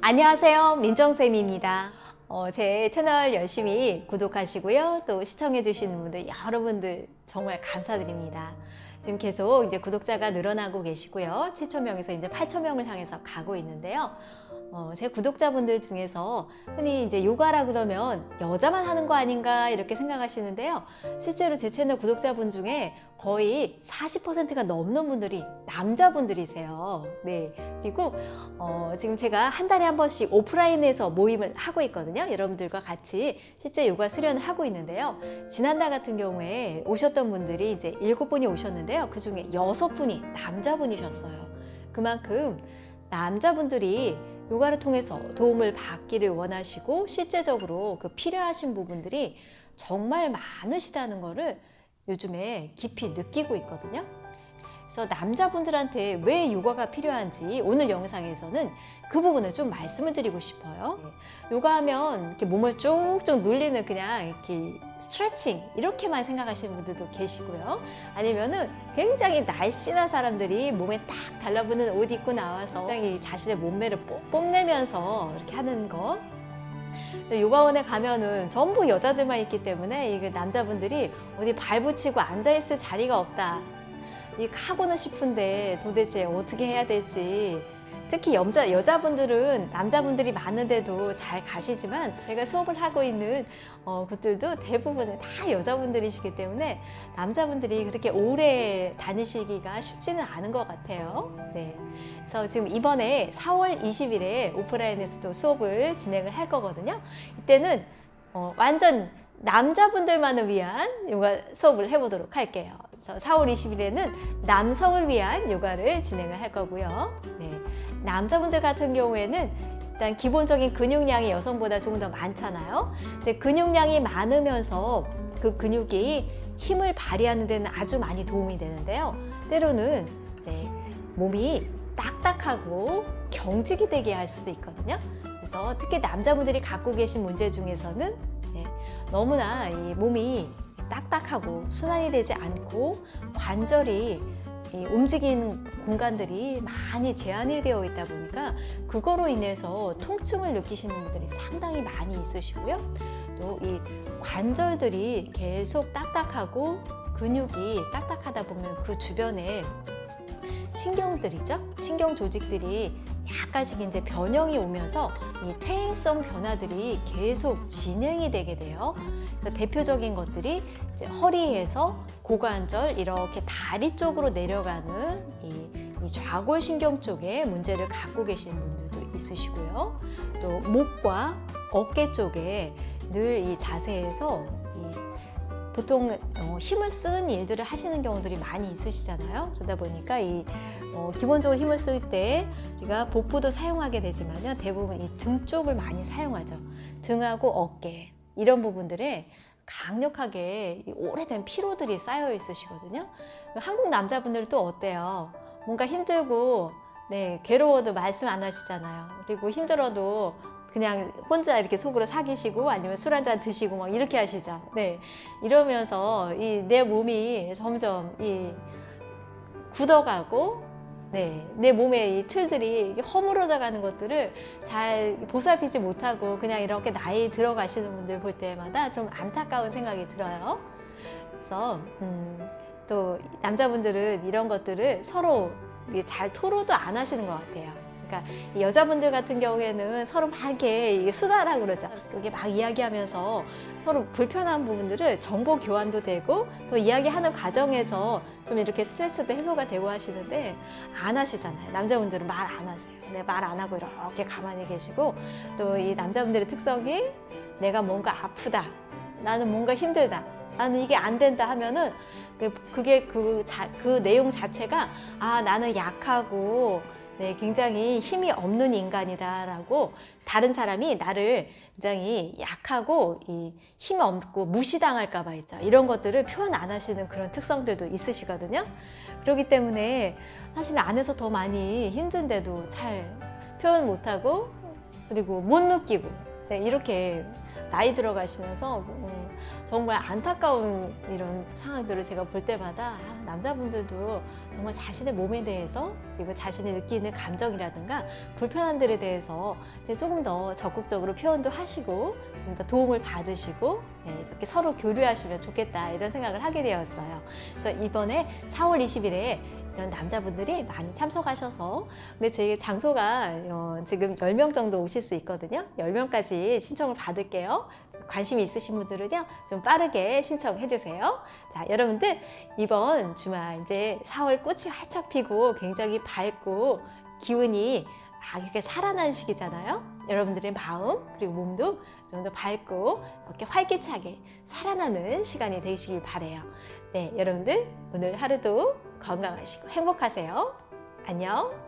안녕하세요. 민정쌤입니다. 어, 제 채널 열심히 구독하시고요. 또 시청해 주시는 분들 여러분들 정말 감사드립니다. 지금 계속 이제 구독자가 늘어나고 계시고요. 7천명에서 이제 8천명을 향해서 가고 있는데요 어, 제 구독자분들 중에서 흔히 이제 요가라 그러면 여자만 하는 거 아닌가 이렇게 생각하시는데요. 실제로 제 채널 구독자분 중에 거의 40%가 넘는 분들이 남자분들이세요. 네. 그리고 어, 지금 제가 한 달에 한 번씩 오프라인에서 모임을 하고 있거든요. 여러분들과 같이 실제 요가 수련을 하고 있는데요. 지난달 같은 경우에 오셨던 분들이 이제 일곱 분이 오셨는데요. 그 중에 여섯 분이 남자분이셨어요. 그만큼 남자분들이 요가를 통해서 도움을 받기를 원하시고 실제적으로 그 필요하신 부분들이 정말 많으시다는 거를 요즘에 깊이 느끼고 있거든요. 그래서 남자분들한테 왜 요가가 필요한지 오늘 영상에서는 그 부분을 좀 말씀을 드리고 싶어요. 요가하면 이렇게 몸을 쭉쭉 눌리는 그냥 이렇게 스트레칭 이렇게만 생각하시는 분들도 계시고요. 아니면은 굉장히 날씬한 사람들이 몸에 딱 달라붙는 옷 입고 나와서 굉장히 자신의 몸매를 뽐내면서 이렇게 하는 거 요가원에 가면은 전부 여자들만 있기 때문에 이게 남자분들이 어디 발 붙이고 앉아있을 자리가 없다 이 하고는 싶은데 도대체 어떻게 해야 될지 특히 여자, 여자분들은 남자분들이 많은데도 잘 가시지만 제가 수업을 하고 있는 어, 곳들도 대부분은 다 여자분들이시기 때문에 남자분들이 그렇게 오래 다니시기가 쉽지는 않은 것 같아요. 네. 그래서 지금 이번에 4월 20일에 오프라인에서도 수업을 진행을 할 거거든요. 이때는 어, 완전 남자분들만을 위한 요가 수업을 해보도록 할게요. 그래서 4월 20일에는 남성을 위한 요가를 진행을 할 거고요. 네. 남자분들 같은 경우에는 일단 기본적인 근육량이 여성보다 조금 더 많잖아요. 근데 근육량이 많으면서 그 근육이 힘을 발휘하는 데는 아주 많이 도움이 되는데요. 때로는 네, 몸이 딱딱하고 경직이 되게 할 수도 있거든요. 그래서 특히 남자분들이 갖고 계신 문제 중에서는 네, 너무나 이 몸이 딱딱하고 순환이 되지 않고 관절이 움직이는 공간들이 많이 제한이 되어 있다 보니까 그거로 인해서 통증을 느끼시는 분들이 상당히 많이 있으시고요. 또 이 관절들이 계속 딱딱하고 근육이 딱딱하다 보면 그 주변에 신경들이죠. 신경 조직들이 약간씩 이제 변형이 오면서 이 퇴행성 변화들이 계속 진행이 되게 돼요. 그래서 대표적인 것들이 이제 허리에서 고관절 이렇게 다리 쪽으로 내려가는 이, 이 좌골신경 쪽에 문제를 갖고 계신 분들도 있으시고요. 또 목과 어깨 쪽에 늘 이 자세에서 이 보통 어, 힘을 쓰는 일들을 하시는 경우들이 많이 있으시잖아요. 그러다 보니까 이 어, 기본적으로 힘을 쓸 때 우리가 복부도 사용하게 되지만요. 대부분 이 등 쪽을 많이 사용하죠. 등하고 어깨 이런 부분들에 강력하게 오래된 피로들이 쌓여 있으시거든요. 한국 남자분들 또 어때요? 뭔가 힘들고 네, 괴로워도 말씀 안 하시잖아요. 그리고 힘들어도 그냥 혼자 이렇게 속으로 사귀시고 아니면 술 한잔 드시고 막 이렇게 하시죠. 네. 이러면서 이 내 몸이 점점 이 굳어가고 네, 내 몸의 이 틀들이 허물어져 가는 것들을 잘 보살피지 못하고 그냥 이렇게 나이 들어가시는 분들 볼 때마다 좀 안타까운 생각이 들어요. 그래서 음, 또 남자분들은 이런 것들을 서로 잘 토로도 안 하시는 것 같아요. 그러니까 여자분들 같은 경우에는 서로 막 이렇게 수다라 그러죠. 그게 막 이야기하면서 서로 불편한 부분들을 정보 교환도 되고 또 이야기하는 과정에서 좀 이렇게 스트레스도 해소가 되고 하시는데 안 하시잖아요. 남자분들은 말 안 하세요. 네, 말 안 하고 이렇게 가만히 계시고 또 이 남자분들의 특성이 내가 뭔가 아프다. 나는 뭔가 힘들다. 나는 이게 안 된다 하면은 그게 그, 자, 그 내용 자체가 아 나는 약하고 네, 굉장히 힘이 없는 인간이다라고 다른 사람이 나를 굉장히 약하고 이힘 없고 무시당할까 봐 있죠. 이런 것들을 표현 안 하시는 그런 특성들도 있으시거든요. 그렇기 때문에 사실 안에서 더 많이 힘든데도 잘 표현 못하고 그리고 못 느끼고 네, 이렇게 나이 들어가시면서 음, 정말 안타까운 이런 상황들을 제가 볼 때마다 아, 남자분들도 정말 자신의 몸에 대해서 그리고 자신이 느끼는 감정이라든가 불편함들에 대해서 이제 조금 더 적극적으로 표현도 하시고 좀 더 도움을 받으시고 네, 이렇게 서로 교류하시면 좋겠다 이런 생각을 하게 되었어요. 그래서 이번에 4월 20일에 이런 남자분들이 많이 참석하셔서 근데 저희 장소가 어, 지금 10명 정도 오실 수 있거든요. 10명까지 신청을 받을게요. 관심이 있으신 분들은요. 좀 빠르게 신청해 주세요. 자, 여러분들 이번 주말 이제 4월 꽃이 활짝 피고 굉장히 밝고 기운이 막 이렇게 살아나는 시기잖아요. 여러분들의 마음 그리고 몸도 좀 더 밝고 이렇게 활기차게 살아나는 시간이 되시길 바래요. 네, 여러분들 오늘 하루도 건강하시고 행복하세요. 안녕.